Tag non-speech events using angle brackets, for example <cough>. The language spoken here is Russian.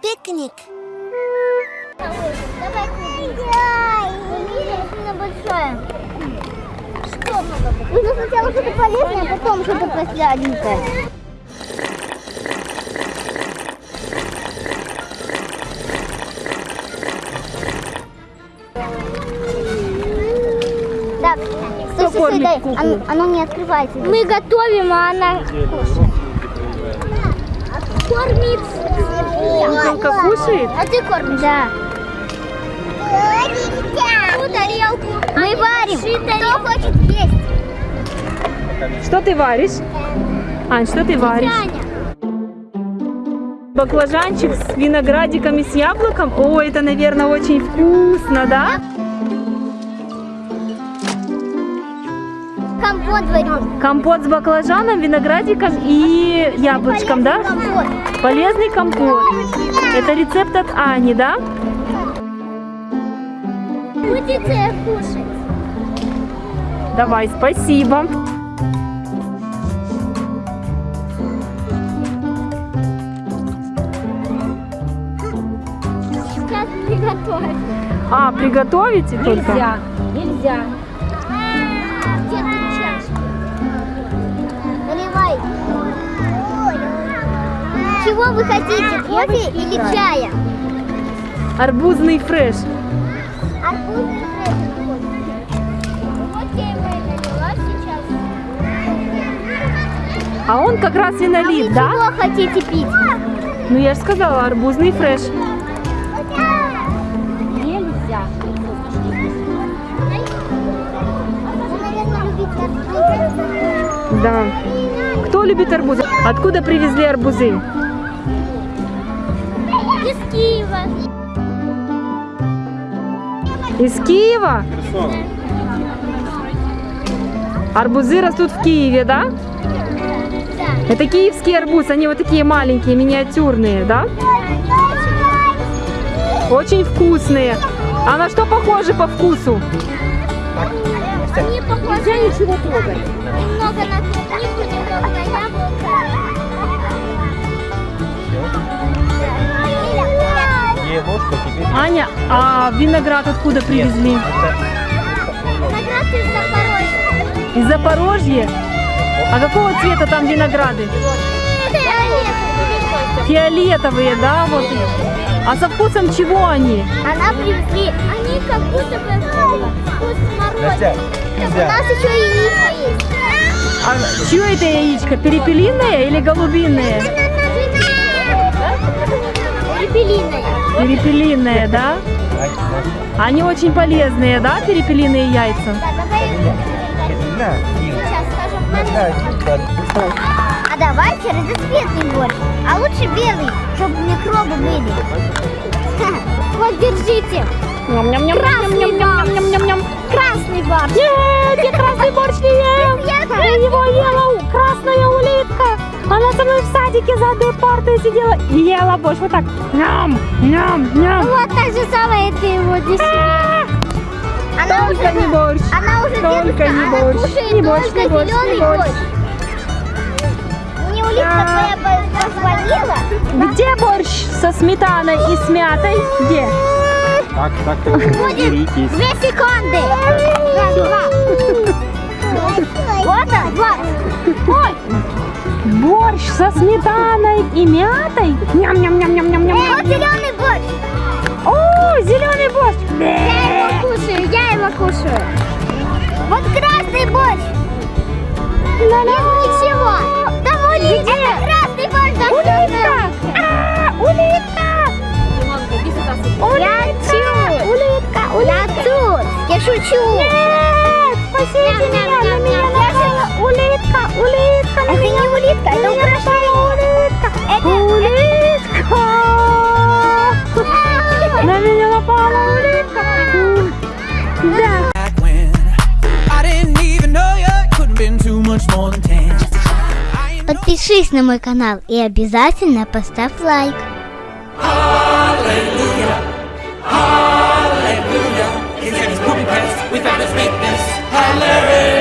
Пикник. Нужно сначала что-то полезное, а потом что-то посладенькое. Стой, стой, стой, дай. Оно, не открывается. Мы готовим, а она кормит. Куколка кушает? А ты кормишь? Да. Ту тарелку. Мы варим. Кто хочет есть? Что ты варишь? Ань, что ты варишь? Баклажанчик с виноградиком и с яблоком? О, это, наверное, очень вкусно, да? Компот варим. Компот с баклажаном, виноградиком и яблочком, да? Компот. Полезный компот. Это рецепт от Ани, да? Будете кушать? Давай, спасибо. Сейчас приготовим. А, приготовите только? Нельзя. Где Вы хотите, кофе или чая? Арбузный фреш. Арбузный фреш. Вот я его и налила сейчас. А он как раз и налит, да? Чего хотите пить? Ну я же сказала, арбузный фреш. Нельзя. Вы. Да. Кто любит арбузы? Откуда привезли арбузы? Из Киева. Из Киева? Арбузы растут в Киеве, да? Да. Это киевский арбуз, они вот такие маленькие, миниатюрные, да? Очень вкусные. А на что похожи по вкусу? Они похожи ничего трогать. Немного на клубнику, немного на яблоко. Аня, а виноград откуда привезли? Виноград из Запорожья. Из Запорожья? А какого цвета там винограды? Фиолетовые, да? Вот. А со вкусом чего они? Она привезли. Они как будто бы вкус Настя, смородины. У нас еще яица есть. А чье это яичко? Перепелиное или голубиное? Перепелиная. Перепелиное, да? Они очень полезные, да, перепелиные яйца? А давайте разноцветный борщ. А лучше белый, чтобы микробы были. Вот, держите. Красный борщ. Красный борщ. Нет, я красный борщ не ем. Я его ела. Она со мной в садике за одной партой сидела и ела борщ. Вот так. Ням, ням, ням. Вот так же самое ты его здесь. Она Только не уже, борщ. она уже Только дедушка, не она борщ. кушает Не борщ, только не борщ, не зеленый борщ. борщ. Мне улитка твоя по- позвонила. Где борщ со сметаной и с мятой? Где? Так, так, так, Будет две секунды. Раз, два. <laughs> Вот он, вот. Ой, Борщ со сметаной и мятой? Ням-ням-ням-ням-ням-ням. вот зеленый борщ. О, зеленый борщ. Я его кушаю, я его кушаю. Вот красный борщ. Без ничего. Там улитка. Это красный борщ. Улитка! А, улитка! Я тут. Улитка, Я тут. Я шучу. Нет, спасите меня, на меня напала улитка, улитка, на меня Подпишись на мой канал и обязательно поставь лайк. Hallelujah, hallelujah, his name is Booby Pants, we found his weakness, hallelujah.